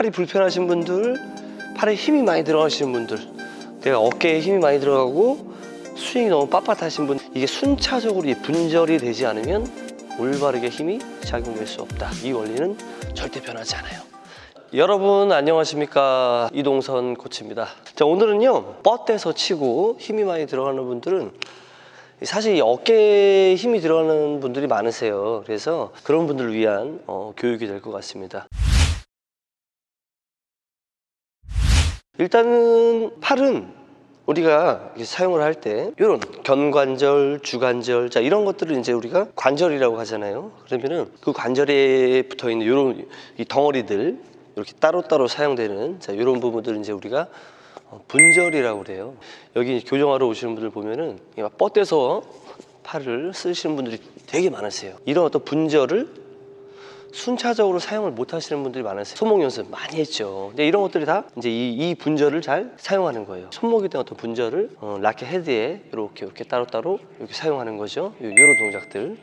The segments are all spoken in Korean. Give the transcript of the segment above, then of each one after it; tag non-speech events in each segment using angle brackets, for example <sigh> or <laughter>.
팔이 불편하신 분들, 팔에 힘이 많이 들어가시는 분들, 내가 어깨에 힘이 많이 들어가고 스윙이 너무 빳빳하신 분, 이게 순차적으로 이 분절이 되지 않으면 올바르게 힘이 작용될 수 없다. 이 원리는 절대 변하지 않아요. 여러분 안녕하십니까 이동선 코치입니다. 자 오늘은요 뻗대서 치고 힘이 많이 들어가는 분들은 사실 이 어깨에 힘이 들어가는 분들이 많으세요. 그래서 그런 분들을 위한 어, 교육이 될 것 같습니다. 일단은 팔은 우리가 사용을 할 때 이런 견관절, 주관절 자 이런 것들을 이제 우리가 관절이라고 하잖아요. 그러면은 그 관절에 붙어 있는 이런 이 덩어리들 이렇게 따로따로 사용되는 자 이런 부분들을 이제 우리가 어, 분절이라고 그래요. 여기 교정하러 오시는 분들 보면은 막 뻗대서 팔을 쓰시는 분들이 되게 많으세요. 이런 어떤 분절을 순차적으로 사용을 못 하시는 분들이 많으세요. 손목 연습 많이 했죠. 근데 이런 것들이 다 이제 이, 이 분절을 잘 사용하는 거예요. 손목에 대한 어떤 분절을 어, 라켓 헤드에 이렇게 이렇게 따로따로 이렇게 사용하는 거죠. 요- 요런 동작들.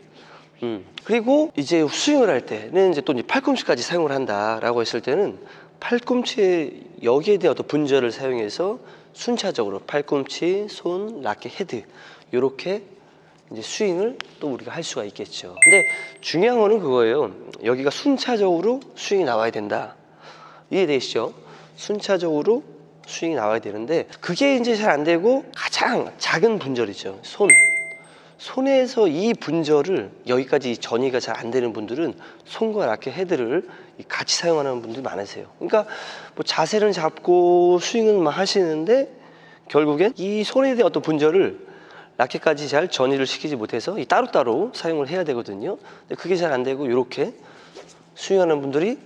음. 그리고 이제 스윙을 할 때는 이제 또 이제 팔꿈치까지 사용을 한다라고 했을 때는 팔꿈치에 여기에 대한 어떤 분절을 사용해서 순차적으로 팔꿈치, 손, 라켓, 헤드 이렇게 이제 스윙을 또 우리가 할 수가 있겠죠. 근데 중요한 거는 그거예요. 여기가 순차적으로 스윙이 나와야 된다. 이해되시죠? 순차적으로 스윙이 나와야 되는데 그게 이제 잘 안 되고 가장 작은 분절이죠. 손. 손에서 이 분절을 여기까지 전이가 잘 안 되는 분들은 손과 라켓 헤드를 같이 사용하는 분들이 많으세요. 그러니까 뭐 자세는 잡고 스윙은 막 하시는데 결국엔 이 손에 대한 어떤 분절을 라켓까지 잘 전이를 시키지 못해서 이 따로따로 사용을 해야 되거든요. 근데 그게 잘 안 되고 이렇게 스윙하는 분들이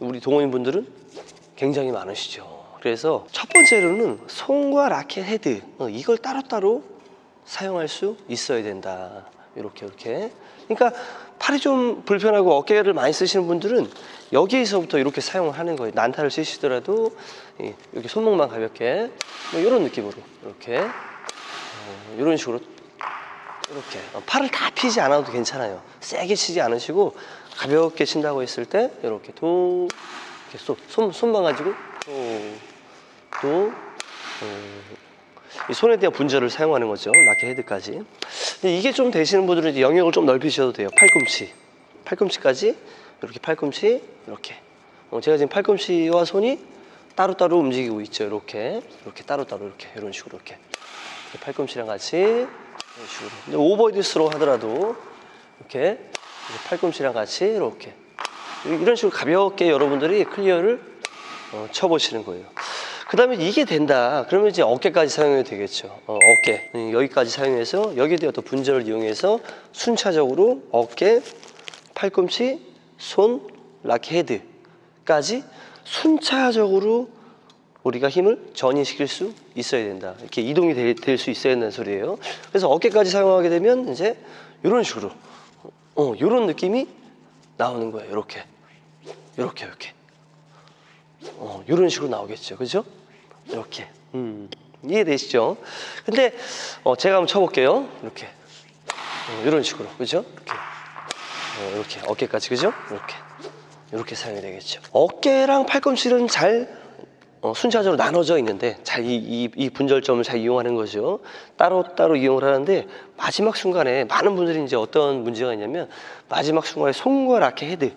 우리 동호인 분들은 굉장히 많으시죠. 그래서 첫 번째로는 손과 라켓 헤드 어, 이걸 따로따로 사용할 수 있어야 된다. 이렇게 이렇게. 그러니까 팔이 좀 불편하고 어깨를 많이 쓰시는 분들은 여기에서부터 이렇게 사용을 하는 거예요. 난타를 이- 이렇게 손목만 가볍게 뭐 이런 느낌으로 이렇게 어, 이런 식으로 이렇게 어, 팔을 다 피지 않아도 괜찮아요. 세게 치지 않으시고 가볍게 친다고 했을 때 이렇게 도 이렇게 손, 손 손만 가지고 또또 이 손에 대한 분절을 사용하는 거죠. 라켓 헤드까지. 이게 좀 되시는 분들은 이제 영역을 좀 넓히셔도 돼요. 팔꿈치. 팔꿈치까지 이렇게 팔꿈치 이렇게. 어, 제가 지금 팔꿈치와 손이 따로따로 움직이고 있죠. 이렇게. 이렇게 따로따로 이렇게 이런 식으로 이렇게. 팔꿈치랑 같이 이런 식으로. 근데 오버헤드로 하더라도 이렇게, 팔꿈치랑 같이 이렇게. 이런 식으로 가볍게 여러분들이 클리어를 어, 쳐보시는 거예요. 그 다음에 이게 된다. 그러면 이제 어깨까지 사용해도 되겠죠. 어, 어깨. 음, 여기까지 사용해서 여기에 대한 또 분절을 이용해서 순차적으로 어깨, 팔꿈치, 손, 라켓 헤드까지 순차적으로 우리가 힘을 전이시킬 수 있어야 된다. 이렇게 이동이 될 수 있어야 된다는 소리예요. 그래서 어깨까지 사용하게 되면 이제 이런 식으로 어, 이런 느낌이 나오는 거예요. 이렇게. 이렇게 이렇게. 어, 이런 식으로 나오겠죠. 그죠? 이렇게. 음, 이해되시죠? 근데 어, 제가 한번 쳐볼게요. 이렇게. 어, 이런 식으로. 그죠? 이렇게. 어, 이렇게. 어깨까지. 그죠? 이렇게. 이렇게 사용이 되겠죠. 어깨랑 팔꿈치는 잘 어, 순차적으로 나눠져 있는데 잘이 이, 이 분절점을 잘 이용하는 거죠. 따로 따로 이용을 하는데 마지막 순간에 많은 분들이 이제 어떤 문제가 있냐면 마지막 순간에 손과 라켓 헤드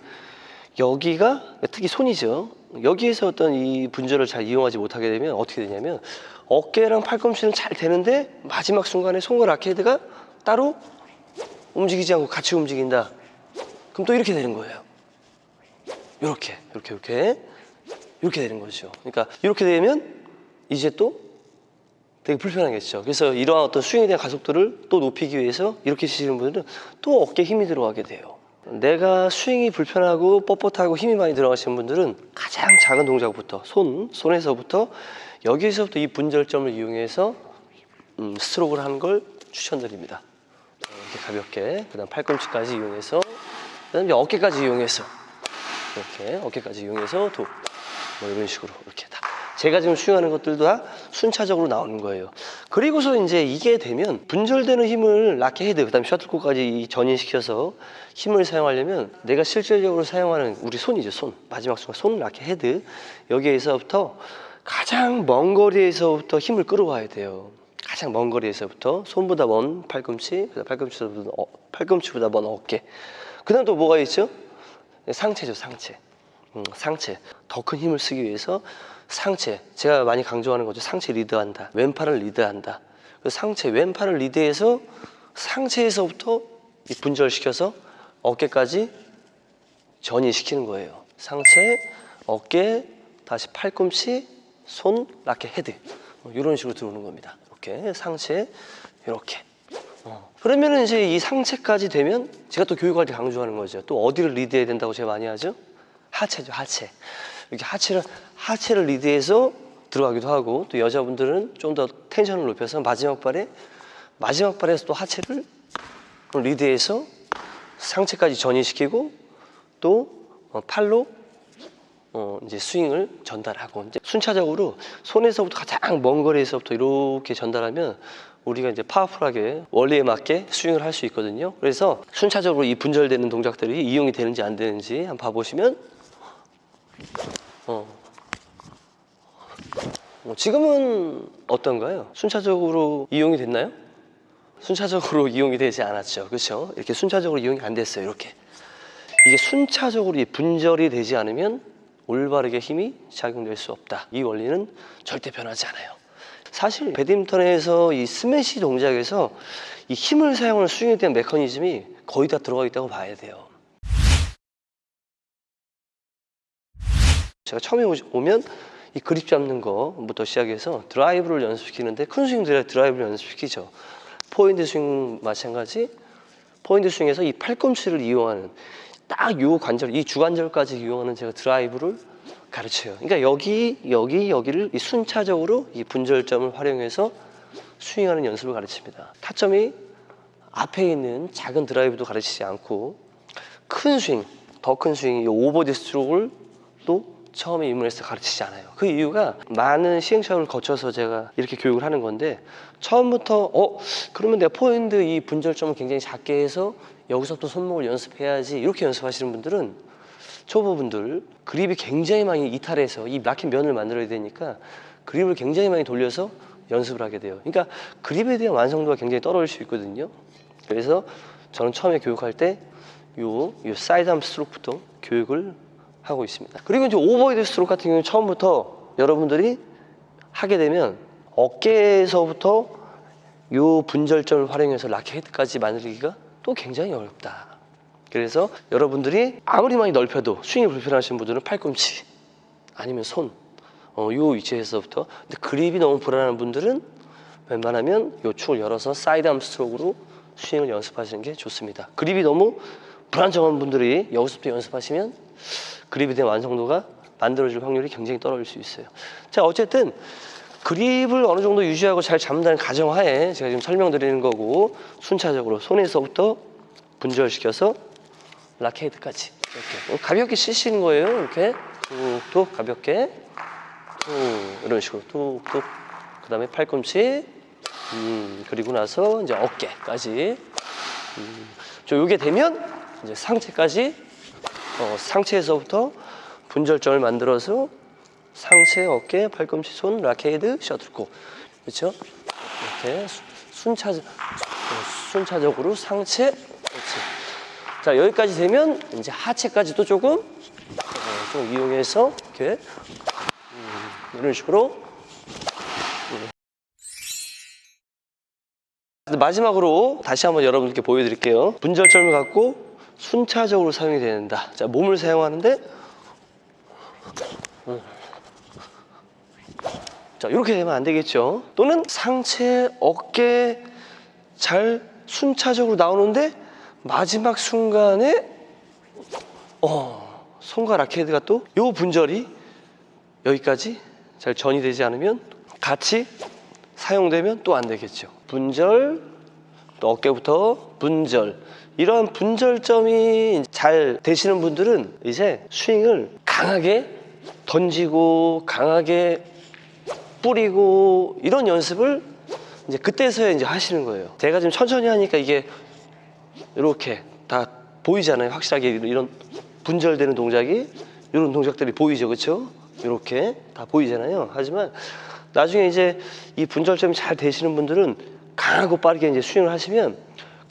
여기가 특히 손이죠. 여기에서 어떤 이 분절을 잘 이용하지 못하게 되면 어떻게 되냐면 어깨랑 팔꿈치는 잘 되는데 마지막 순간에 손과 라켓 헤드가 따로 움직이지 않고 같이 움직인다. 그럼 또 이렇게 되는 거예요. 이렇게 이렇게 이렇게 이렇게 되는 거죠. 그러니까 이렇게 되면 이제 또 되게 불편하겠죠. 그래서 이러한 어떤 스윙에 대한 가속도를 또 높이기 위해서 이렇게 치시는 분들은 또 어깨에 힘이 들어가게 돼요. 내가 스윙이 불편하고 뻣뻣하고 힘이 많이 들어가시는 분들은 가장 작은 동작부터 손, 손에서부터 여기에서부터 이 분절점을 이용해서 음, 스트로크를 하는 걸 추천드립니다. 어, 이렇게 가볍게 그 다음 팔꿈치까지 이용해서 그 다음 이제 어깨까지 이용해서 이렇게 어깨까지 이용해서 도 뭐 이런 식으로 이렇게 다 제가 지금 스윙하는 것들도 다 순차적으로 나오는 거예요. 그리고서 이제 이게 되면 분절되는 힘을 라켓 헤드, 그 다음 에 셔틀콕까지 전이시켜서 힘을 사용하려면 내가 실질적으로 사용하는 우리 손이죠, 손. 마지막 순간 손을 라켓 헤드. 여기에서부터 가장 먼 거리에서부터 힘을 끌어와야 돼요. 가장 먼 거리에서부터 손보다 먼 팔꿈치, 팔꿈치보다 어, 팔꿈치보다 먼 어깨. 그 다음 또 뭐가 있죠? 상체죠, 상체. 음, 상체. 더 큰 힘을 쓰기 위해서 상체. 제가 많이 강조하는 거죠. 상체 리드한다. 왼팔을 리드한다. 그 상체, 왼팔을 리드해서 상체에서부터 이 분절시켜서 어깨까지 전이시키는 거예요. 상체, 어깨, 다시 팔꿈치, 손, 라켓, 헤드. 어, 이런 식으로 들어오는 겁니다. 이렇게 상체, 이렇게. 어. 그러면은 이제 이 상체까지 되면 제가 또 교육할 때 강조하는 거죠. 또 어디를 리드해야 된다고 제가 많이 하죠? 하체죠, 하체. 이렇게 하체를 하체를 리드해서 들어가기도 하고 또 여자분들은 좀 더 텐션을 높여서 마지막 발에 마지막 발에서 또 하체를 리드해서 상체까지 전이시키고 또 어, 팔로 어, 이제 스윙을 전달하고 이제 순차적으로 손에서부터 가장 먼 거리에서부터 이렇게 전달하면 우리가 이제 파워풀하게 원리에 맞게 스윙을 할 수 있거든요. 그래서 순차적으로 이 분절되는 동작들이 이용이 되는지 안 되는지 한번 봐보시면 어. 어, 지금은 어떤가요? 순차적으로 이용이 됐나요? 순차적으로 <laughs> 이용이 되지 않았죠. 그렇죠? 이렇게 순차적으로 이용이 안 됐어요. 이렇게. 이게 순차적으로 이 분절이 되지 않으면 올바르게 힘이 작용될 수 없다. 이 원리는 절대 변하지 않아요. 사실 배드민턴에서 이 스매시 동작에서 이 힘을 사용하는 스윙에 대한 메커니즘이 거의 다 들어가 있다고 봐야 돼요. 제가 처음에 오면 이 그립 잡는 거부터 시작해서 드라이브를 연습시키는데 큰 스윙들에 드라이브를 연습시키죠. 포핸드 스윙 마찬가지. 포핸드 스윙에서 이 팔꿈치를 이용하는 딱 요 관절, 이 주관절까지 이용하는 제가 드라이브를 가르쳐요. 그러니까 여기, 여기, 여기를 이 순차적으로 이 분절점을 활용해서 스윙하는 연습을 가르칩니다. 타점이 앞에 있는 작은 드라이브도 가르치지 않고 큰 스윙, 더 큰 스윙, 이 오버헤드 스트로크를 또 처음에 입문해서 가르치지 않아요. 그 이유가 많은 시행착오를 거쳐서 제가 이렇게 교육을 하는 건데 처음부터 어 그러면 내가 포핸드 이 분절점을 굉장히 작게 해서 여기서부터 손목을 연습해야지 이렇게 연습하시는 분들은 초보분들 그립이 굉장히 많이 이탈해서 이 막힌 면을 만들어야 되니까 그립을 굉장히 많이 돌려서 연습을 하게 돼요. 그러니까 그립에 대한 완성도가 굉장히 떨어질 수 있거든요. 그래서 저는 처음에 교육할 때 요, 요 사이드암 스트로크부터 교육을 하고 있습니다. 그리고 이제 오버헤드 스트로크 같은 경우는 처음부터 여러분들이 하게 되면 어깨에서부터 요 분절점을 활용해서 라켓까지 만들기가 또 굉장히 어렵다. 그래서 여러분들이 아무리 많이 넓혀도 스윙이 불편하신 분들은 팔꿈치 아니면 손, 어, 요 위치에서부터 근데 그립이 너무 불안한 분들은 웬만하면 요 축을 열어서 사이드암 스트로크로 스윙을 연습하시는 게 좋습니다. 그립이 너무 불안정한 분들이 여기서부터 연습하시면 그립에 대한 완성도가 만들어질 확률이 굉장히 떨어질 수 있어요. 자, 어쨌든 그립을 어느 정도 유지하고 잘 잡는다는 가정하에 제가 지금 설명드리는 거고 순차적으로 손에서부터 분절시켜서 라켓까지 이렇게 어, 가볍게 치시는 거예요. 이렇게 툭툭 가볍게 툭 이런 식으로 툭툭 그 다음에 팔꿈치 음, 그리고 나서 이제 어깨까지 음, 저 요게 되면 이제 상체까지 어, 상체에서부터 분절점을 만들어서 상체, 어깨, 팔꿈치, 손, 라케이드, 셔틀콕 그렇죠? 이렇게 수- 순차 어, 순차적으로 상체, 그렇지. 자 여기까지 되면 이제 하체까지도 조금 어, 좀 이용해서 이렇게 음, 이런 식으로 근데 마지막으로 다시 한번 여러분께 보여드릴게요. 분절점을 갖고 순차적으로 사용이 된다. 자, 몸을 사용하는데 음. 자, 이렇게 되면 안 되겠죠. 또는 상체, 어깨 잘 순차적으로 나오는데 마지막 순간에 어, 손과 라켓가 또 요 분절이 여기까지 잘 전이 되지 않으면 같이 사용되면 또 안 되겠죠. 분절, 또 어깨부터 분절. 이런 분절점이 잘 되시는 분들은 이제 스윙을 강하게 던지고 강하게 뿌리고 이런 연습을 이제 그때서야 이제 하시는 거예요. 제가 지금 천천히 하니까 이게 이렇게 다 보이잖아요. 확실하게 이런 분절되는 동작이 이런 동작들이 보이죠, 그렇죠? 이렇게 다 보이잖아요. 하지만 나중에 이제 이 분절점이 잘 되시는 분들은 강하고 빠르게 이제 스윙을 하시면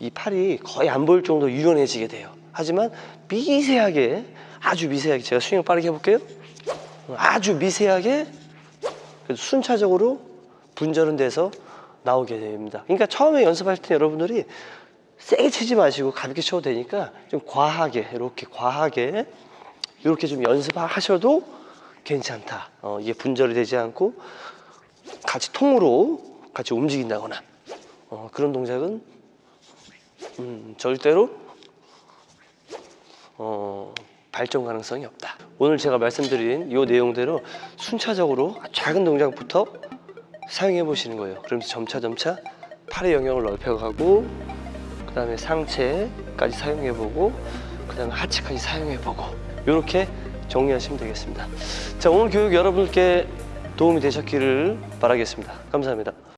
이 팔이 거의 안 보일 정도로 유연해지게 돼요. 하지만 미세하게 아주 미세하게 제가 스윙을 빠르게 해볼게요. 아주 미세하게 순차적으로 분절은 돼서 나오게 됩니다. 그러니까 처음에 연습할 때 여러분들이 세게 치지 마시고 가볍게 쳐도 되니까 좀 과하게 이렇게 과하게 이렇게 좀 연습하셔도 괜찮다. 어, 이게 분절이 되지 않고 같이 통으로 같이 움직인다거나 어, 그런 동작은 음, 절대로 어, 발전 가능성이 없다. 오늘 제가 말씀드린 이 내용대로 순차적으로 작은 동작부터 사용해 보시는 거예요. 그러면서 점차 점차 팔의 영역을 넓혀가고 그 다음에 상체까지 사용해 보고 그 다음에 하체까지 사용해 보고 이렇게 정리하시면 되겠습니다. 자 오늘 교육 여러분께 도움이 되셨기를 바라겠습니다. 감사합니다.